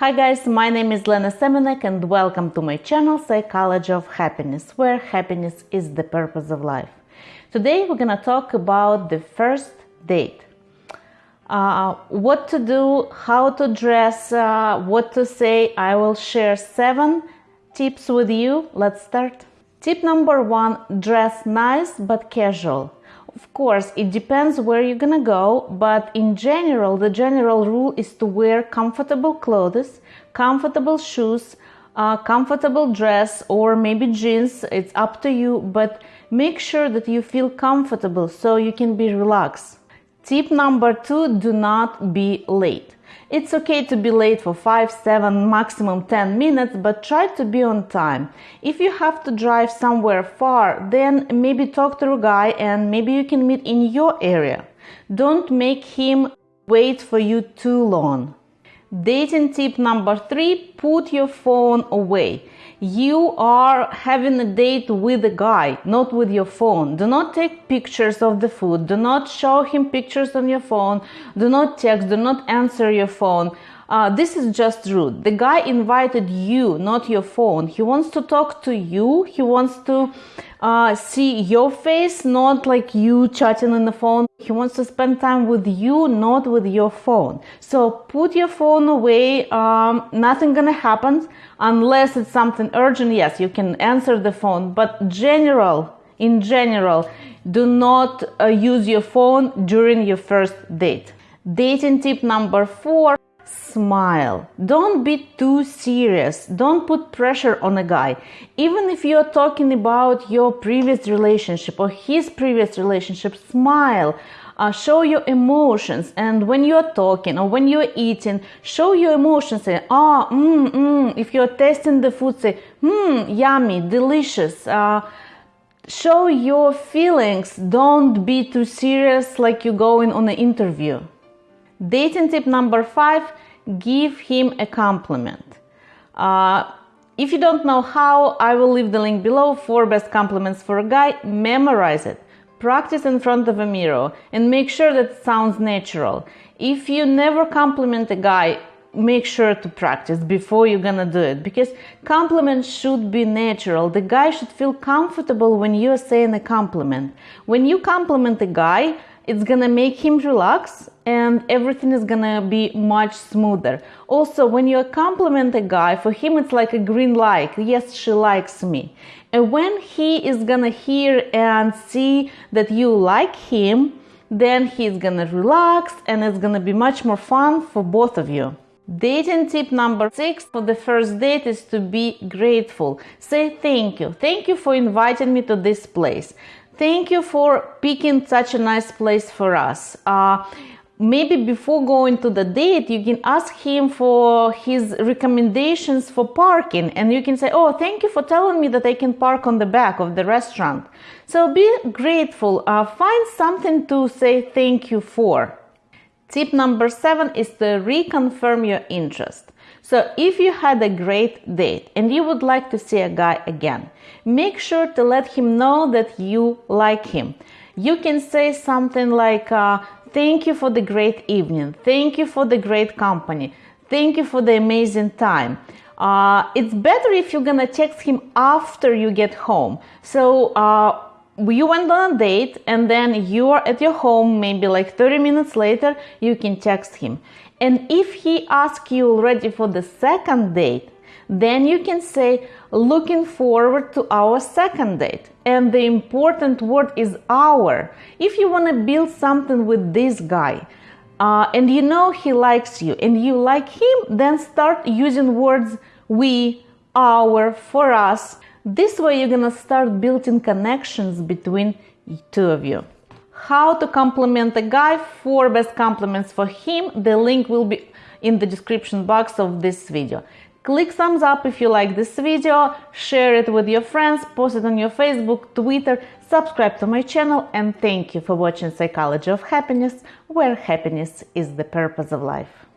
Hi guys, my name is Lena Semenek and welcome to my channel Psychology of Happiness, where happiness is the purpose of life. Today we're gonna talk about the first date. Uh, what to do, how to dress, uh, what to say. I will share seven tips with you. Let's start. Tip number one dress nice but casual. Of course, it depends where you're gonna go, but in general, the general rule is to wear comfortable clothes, comfortable shoes, uh, comfortable dress, or maybe jeans. It's up to you, but make sure that you feel comfortable so you can be relaxed. Tip number two do not be late. It's okay to be late for 5, 7, maximum 10 minutes, but try to be on time. If you have to drive somewhere far, then maybe talk to a guy and maybe you can meet in your area. Don't make him wait for you too long. Dating tip number three put your phone away. You are having a date with a guy, not with your phone. Do not take pictures of the food. Do not show him pictures on your phone. Do not text. Do not answer your phone. Uh, this is just rude. The guy invited you, not your phone. He wants to talk to you. He wants to uh, see your face, not like you chatting on the phone. He wants to spend time with you, not with your phone. So put your phone away. Um, nothing gonna happen unless it's something urgent. Yes, you can answer the phone, but general, in general, do not uh, use your phone during your first date. Dating tip number four smile. Don't be too serious. Don't put pressure on a guy. Even if you're talking about your previous relationship or his previous relationship, smile. Uh, show your emotions and when you're talking or when you're eating show your emotions say ah oh, if you're tasting the food say hmm yummy delicious uh, show your feelings don't be too serious like you're going on an interview dating tip number five give him a compliment. Uh, if you don't know how, I will leave the link below for best compliments for a guy. Memorize it. Practice in front of a mirror and make sure that it sounds natural. If you never compliment a guy, make sure to practice before you're gonna do it because compliments should be natural. The guy should feel comfortable when you're saying a compliment. When you compliment a guy, it's gonna make him relax and everything is gonna be much smoother. Also, when you compliment a guy, for him it's like a green light. Yes, she likes me. And when he is gonna hear and see that you like him, then he's gonna relax and it's gonna be much more fun for both of you. Dating tip number six for the first date is to be grateful. Say thank you. Thank you for inviting me to this place. Thank you for picking such a nice place for us. Uh, maybe before going to the date you can ask him for his recommendations for parking and you can say oh thank you for telling me that i can park on the back of the restaurant so be grateful uh, find something to say thank you for tip number seven is to reconfirm your interest so if you had a great date and you would like to see a guy again, make sure to let him know that you like him. You can say something like, uh, thank you for the great evening. Thank you for the great company. Thank you for the amazing time. Uh, it's better if you're gonna text him after you get home. So uh, you went on a date and then you are at your home maybe like 30 minutes later you can text him and if he asks you already for the second date, then you can say, looking forward to our second date. And the important word is our. If you want to build something with this guy, uh, and you know he likes you and you like him, then start using words we, our, for us. This way you're gonna start building connections between two of you how to compliment a guy, four best compliments for him. The link will be in the description box of this video. Click thumbs up if you like this video, share it with your friends, post it on your Facebook, Twitter, subscribe to my channel and thank you for watching Psychology of Happiness, where happiness is the purpose of life.